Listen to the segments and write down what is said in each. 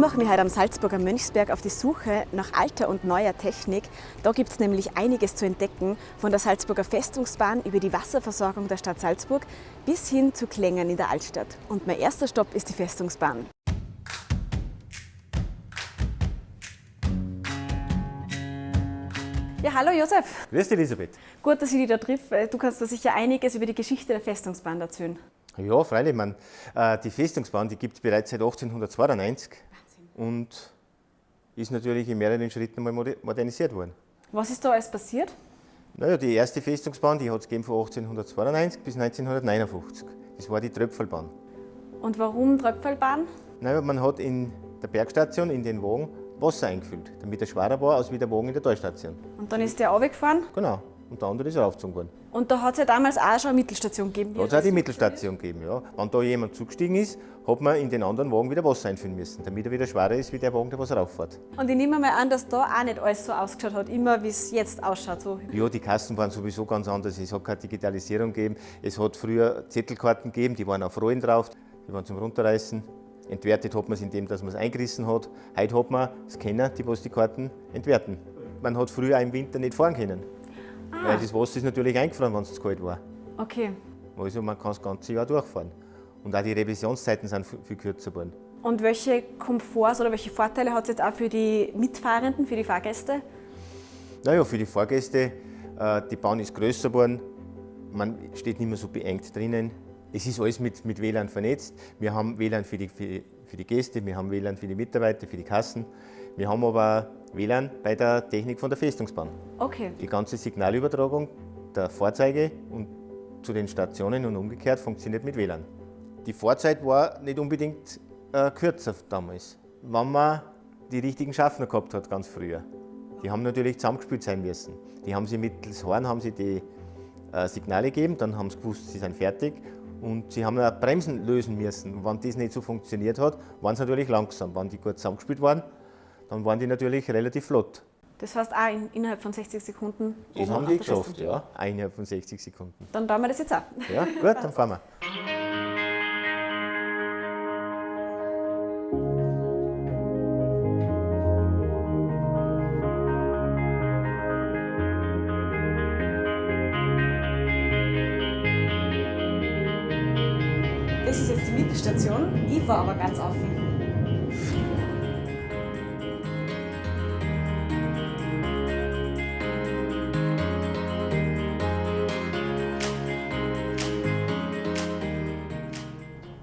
Ich mache mich heute am Salzburger Mönchsberg auf die Suche nach alter und neuer Technik. Da gibt es nämlich einiges zu entdecken, von der Salzburger Festungsbahn über die Wasserversorgung der Stadt Salzburg bis hin zu Klängen in der Altstadt. Und mein erster Stopp ist die Festungsbahn. Ja, hallo Josef. Grüß dich, Elisabeth. Gut, dass ich dich da treffe. Du kannst da sicher einiges über die Geschichte der Festungsbahn erzählen. Ja, freilich. Man, äh, die Festungsbahn gibt es bereits seit 1892 Wahnsinn. Und ist natürlich in mehreren Schritten mal modernisiert worden. Was ist da alles passiert? Naja, die erste Festungsbahn die hat es von 1892 bis 1959. Das war die Tröpfelbahn. Und warum Tröpfelbahn? Naja, man hat in der Bergstation in den Wagen Wasser eingefüllt, damit er schwerer war als wie der Wagen in der Talstation. Und dann ist der runtergefahren? Genau. Und der andere ist raufgezogen worden. Und da hat es ja damals auch schon eine Mittelstation gegeben? Da hat es auch die Mittelstation gegeben, ja. Wenn da jemand zugestiegen ist, hat man in den anderen Wagen wieder Wasser einfüllen müssen, damit er wieder schwerer ist wie der Wagen, der was rauffährt. Und ich nehme mal an, dass da auch nicht alles so ausgeschaut hat, immer wie es jetzt ausschaut. So. Ja, die Kassen waren sowieso ganz anders. Es hat keine Digitalisierung gegeben. Es hat früher Zettelkarten gegeben, die waren auf Rollen drauf, die waren zum Runterreißen. Entwertet hat man es indem, dass man es eingerissen hat. Heute hat man Scanner, die was die Karten entwerten. Man hat früher auch im Winter nicht fahren können. Ah. Weil das Wasser ist natürlich eingefroren, wenn es zu kalt war. Okay. Also man kann das ganze Jahr durchfahren. Und auch die Revisionszeiten sind viel kürzer geworden. Und welche Komforts oder welche Vorteile hat es jetzt auch für die Mitfahrenden, für die Fahrgäste? Naja, für die Fahrgäste, äh, die Bahn ist größer geworden, man steht nicht mehr so beengt drinnen. Es ist alles mit, mit WLAN vernetzt. Wir haben WLAN für die, für, für die Gäste, wir haben WLAN für die Mitarbeiter, für die Kassen. Wir haben aber WLAN bei der Technik von der Festungsbahn. Okay. Die ganze Signalübertragung der Fahrzeuge und zu den Stationen und umgekehrt funktioniert mit WLAN. Die Fahrzeit war nicht unbedingt äh, kürzer damals, wenn man die richtigen Schaffner gehabt hat, ganz früher. Die haben natürlich zusammengespielt sein müssen. Die haben sie mittels Horn haben sie die äh, Signale gegeben, dann haben sie gewusst, sie sind fertig und sie haben auch Bremsen lösen müssen. Und wenn das nicht so funktioniert hat, waren sie natürlich langsam. Wenn die gut zusammengespielt waren, dann waren die natürlich relativ flott. Das heißt auch in, innerhalb von 60 Sekunden? Das haben die geschafft, ja. Innerhalb von 60 Sekunden. Dann tun wir das jetzt auch. Ja, gut, dann fahren wir. jetzt die war aber ganz offen.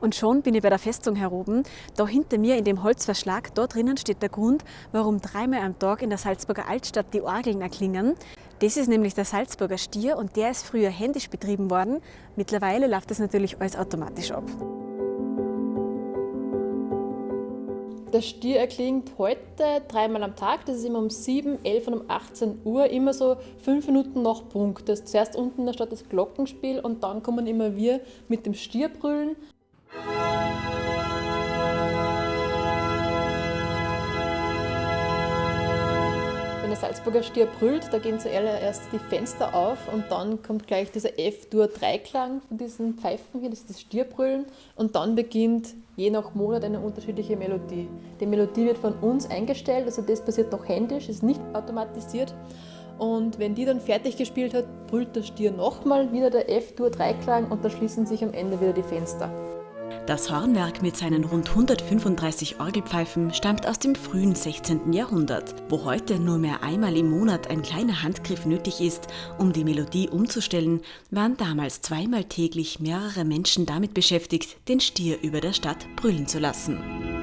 Und schon bin ich bei der Festung heroben. Da hinter mir in dem Holzverschlag, dort drinnen steht der Grund, warum dreimal am Tag in der Salzburger Altstadt die Orgeln erklingen. Das ist nämlich der Salzburger Stier und der ist früher händisch betrieben worden. Mittlerweile läuft das natürlich alles automatisch ab. Der Stier erklingt heute dreimal am Tag. Das ist immer um 7, 11 und um 18 Uhr. Immer so fünf Minuten nach Punkt. Das ist zuerst unten in der das Glockenspiel und dann kommen immer wir mit dem Stierbrüllen. Der Salzburger Stier brüllt, da gehen zuerst die Fenster auf und dann kommt gleich dieser F-Dur-Dreiklang von diesen Pfeifen hier, das ist das Stierbrüllen und dann beginnt je nach Monat eine unterschiedliche Melodie. Die Melodie wird von uns eingestellt, also das passiert noch händisch, ist nicht automatisiert. Und wenn die dann fertig gespielt hat, brüllt der Stier nochmal wieder der F-Dur-Dreiklang und da schließen sich am Ende wieder die Fenster. Das Hornwerk mit seinen rund 135 Orgelpfeifen stammt aus dem frühen 16. Jahrhundert, wo heute nur mehr einmal im Monat ein kleiner Handgriff nötig ist, um die Melodie umzustellen, waren damals zweimal täglich mehrere Menschen damit beschäftigt, den Stier über der Stadt brüllen zu lassen.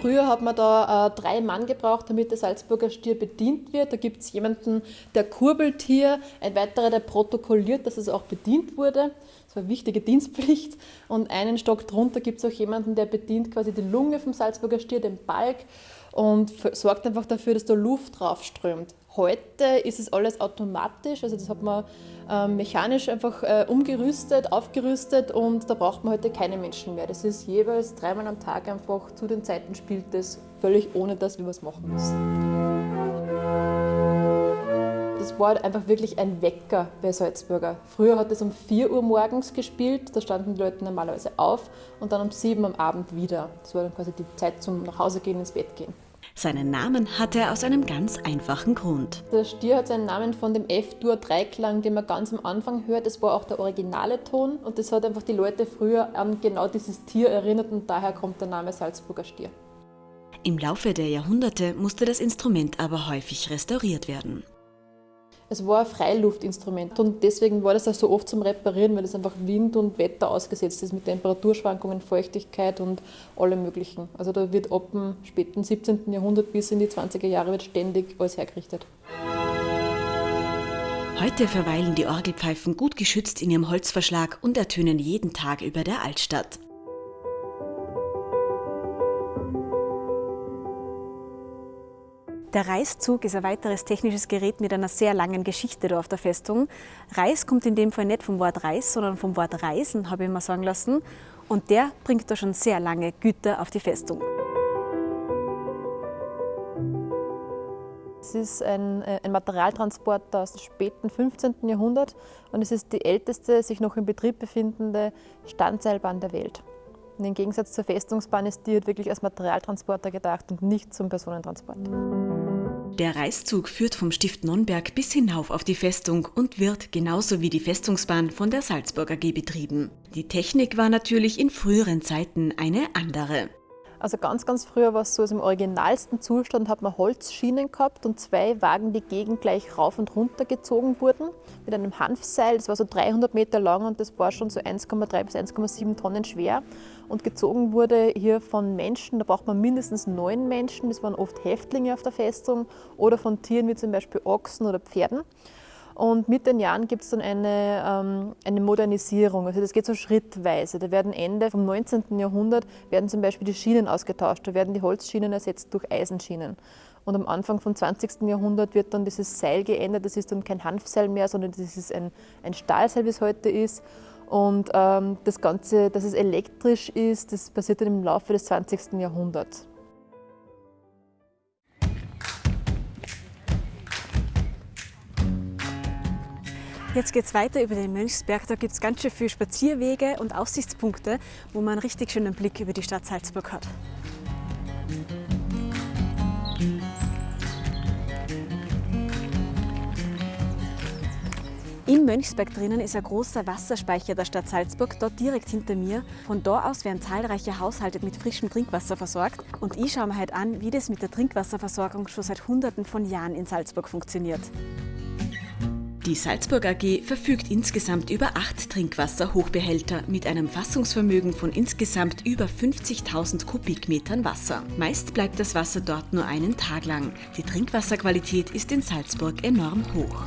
Früher hat man da äh, drei Mann gebraucht, damit der Salzburger Stier bedient wird. Da gibt es jemanden, der kurbelt hier, ein weiterer, der protokolliert, dass es auch bedient wurde eine wichtige Dienstpflicht. Und einen Stock drunter gibt es auch jemanden, der bedient quasi die Lunge vom Salzburger Stier, den Balk, und sorgt einfach dafür, dass da Luft draufströmt. Heute ist es alles automatisch, also das hat man äh, mechanisch einfach äh, umgerüstet, aufgerüstet und da braucht man heute keine Menschen mehr. Das ist jeweils dreimal am Tag einfach zu den Zeiten spielt das völlig ohne, dass wir was machen müssen. Das war einfach wirklich ein Wecker bei Salzburger. Früher hat es um 4 Uhr morgens gespielt, da standen die Leute normalerweise auf und dann um 7 Uhr am Abend wieder. Das war dann quasi die Zeit zum Nachhausegehen, ins Bett gehen. Seinen Namen hat er aus einem ganz einfachen Grund. Der Stier hat seinen Namen von dem F-Dur-Dreiklang, den man ganz am Anfang hört. Das war auch der originale Ton und das hat einfach die Leute früher an genau dieses Tier erinnert und daher kommt der Name Salzburger Stier. Im Laufe der Jahrhunderte musste das Instrument aber häufig restauriert werden. Es war ein Freiluftinstrument und deswegen war das auch so oft zum Reparieren, weil es einfach Wind und Wetter ausgesetzt ist mit Temperaturschwankungen, Feuchtigkeit und allem Möglichen. Also da wird ab dem späten 17. Jahrhundert bis in die 20er Jahre wird ständig alles hergerichtet. Heute verweilen die Orgelpfeifen gut geschützt in ihrem Holzverschlag und ertönen jeden Tag über der Altstadt. Der Reißzug ist ein weiteres technisches Gerät mit einer sehr langen Geschichte da auf der Festung. Reis kommt in dem Fall nicht vom Wort Reis, sondern vom Wort Reisen, habe ich mal sagen lassen. Und der bringt da schon sehr lange Güter auf die Festung. Es ist ein, äh, ein Materialtransporter aus dem späten 15. Jahrhundert und es ist die älteste sich noch in Betrieb befindende Standseilbahn der Welt. Und Im Gegensatz zur Festungsbahn ist die halt wirklich als Materialtransporter gedacht und nicht zum Personentransport. Der Reißzug führt vom Stift Nonnberg bis hinauf auf die Festung und wird genauso wie die Festungsbahn von der Salzburger AG betrieben. Die Technik war natürlich in früheren Zeiten eine andere. Also ganz, ganz früher war es so, also im originalsten Zustand hat man Holzschienen gehabt und zwei Wagen, die gegengleich rauf und runter gezogen wurden mit einem Hanfseil. Das war so 300 Meter lang und das war schon so 1,3 bis 1,7 Tonnen schwer und gezogen wurde hier von Menschen. Da braucht man mindestens neun Menschen. Das waren oft Häftlinge auf der Festung oder von Tieren wie zum Beispiel Ochsen oder Pferden. Und mit den Jahren gibt es dann eine, ähm, eine Modernisierung. Also das geht so schrittweise. Da werden Ende vom 19. Jahrhundert werden zum Beispiel die Schienen ausgetauscht. Da werden die Holzschienen ersetzt durch Eisenschienen. Und am Anfang vom 20. Jahrhundert wird dann dieses Seil geändert. Das ist dann kein Hanfseil mehr, sondern das ist ein, ein Stahlseil, wie es heute ist. Und ähm, das Ganze, dass es elektrisch ist, das passiert dann im Laufe des 20. Jahrhunderts. Jetzt geht es weiter über den Mönchsberg. Da gibt es ganz schön viele Spazierwege und Aussichtspunkte, wo man einen richtig schönen Blick über die Stadt Salzburg hat. Im Mönchsberg drinnen ist ein großer Wasserspeicher der Stadt Salzburg, dort direkt hinter mir. Von da aus werden zahlreiche Haushalte mit frischem Trinkwasser versorgt. Und ich schaue mir halt an, wie das mit der Trinkwasserversorgung schon seit Hunderten von Jahren in Salzburg funktioniert. Die Salzburg AG verfügt insgesamt über acht Trinkwasserhochbehälter mit einem Fassungsvermögen von insgesamt über 50.000 Kubikmetern Wasser. Meist bleibt das Wasser dort nur einen Tag lang. Die Trinkwasserqualität ist in Salzburg enorm hoch.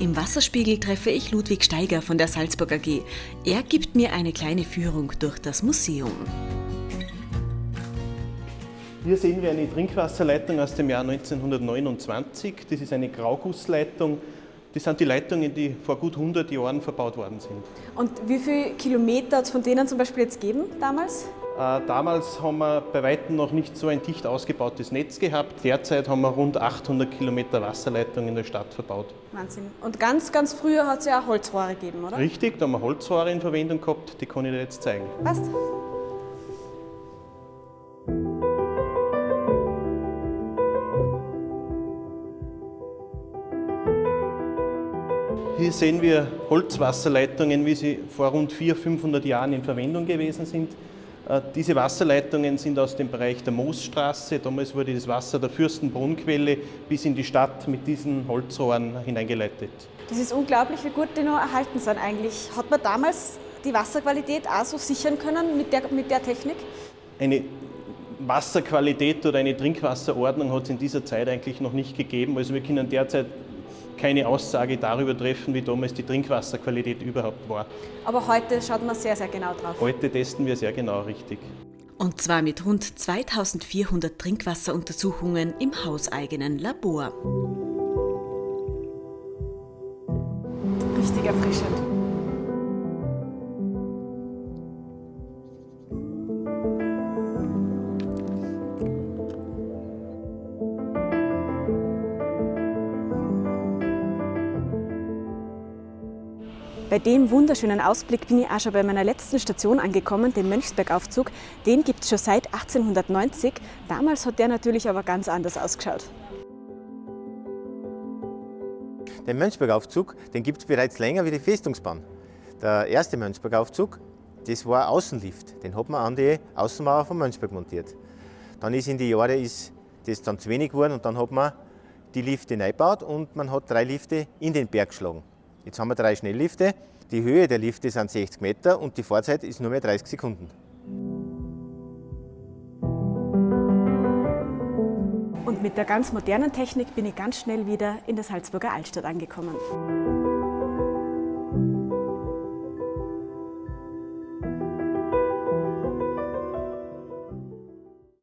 Im Wasserspiegel treffe ich Ludwig Steiger von der Salzburg AG. Er gibt mir eine kleine Führung durch das Museum. Hier sehen wir eine Trinkwasserleitung aus dem Jahr 1929. Das ist eine Graugussleitung. Das sind die Leitungen, die vor gut 100 Jahren verbaut worden sind. Und wie viele Kilometer hat es von denen zum Beispiel jetzt gegeben damals? Äh, damals haben wir bei weitem noch nicht so ein dicht ausgebautes Netz gehabt. Derzeit haben wir rund 800 Kilometer Wasserleitung in der Stadt verbaut. Wahnsinn. Und ganz, ganz früher hat es ja auch Holzrohre gegeben, oder? Richtig, da haben wir Holzrohre in Verwendung gehabt, die kann ich dir jetzt zeigen. Passt. Sehen wir Holzwasserleitungen, wie sie vor rund 400, 500 Jahren in Verwendung gewesen sind. Äh, diese Wasserleitungen sind aus dem Bereich der Moosstraße. Damals wurde das Wasser der Fürstenbrunnquelle bis in die Stadt mit diesen Holzrohren hineingeleitet. Das ist unglaublich, wie gut die noch erhalten sind eigentlich. Hat man damals die Wasserqualität auch so sichern können mit der, mit der Technik? Eine Wasserqualität oder eine Trinkwasserordnung hat es in dieser Zeit eigentlich noch nicht gegeben. Also wir können derzeit keine Aussage darüber treffen, wie damals die Trinkwasserqualität überhaupt war. Aber heute schaut man sehr, sehr genau drauf. Heute testen wir sehr genau richtig. Und zwar mit rund 2400 Trinkwasseruntersuchungen im hauseigenen Labor. Richtig erfrischend. Bei dem wunderschönen Ausblick bin ich auch schon bei meiner letzten Station angekommen, dem Mönchsbergaufzug. Den gibt es schon seit 1890. Damals hat der natürlich aber ganz anders ausgeschaut. Den Mönchsbergaufzug gibt es bereits länger wie die Festungsbahn. Der erste Mönchsbergaufzug, das war Außenlift. Den hat man an die Außenmauer von Mönchsberg montiert. Dann ist in die Jahre ist das dann zu wenig geworden und dann hat man die Lifte neu gebaut und man hat drei Lifte in den Berg geschlagen. Jetzt haben wir drei Schnelllifte. Die Höhe der Lifte sind 60 Meter und die Fahrzeit ist nur mehr 30 Sekunden. Und mit der ganz modernen Technik bin ich ganz schnell wieder in der Salzburger Altstadt angekommen.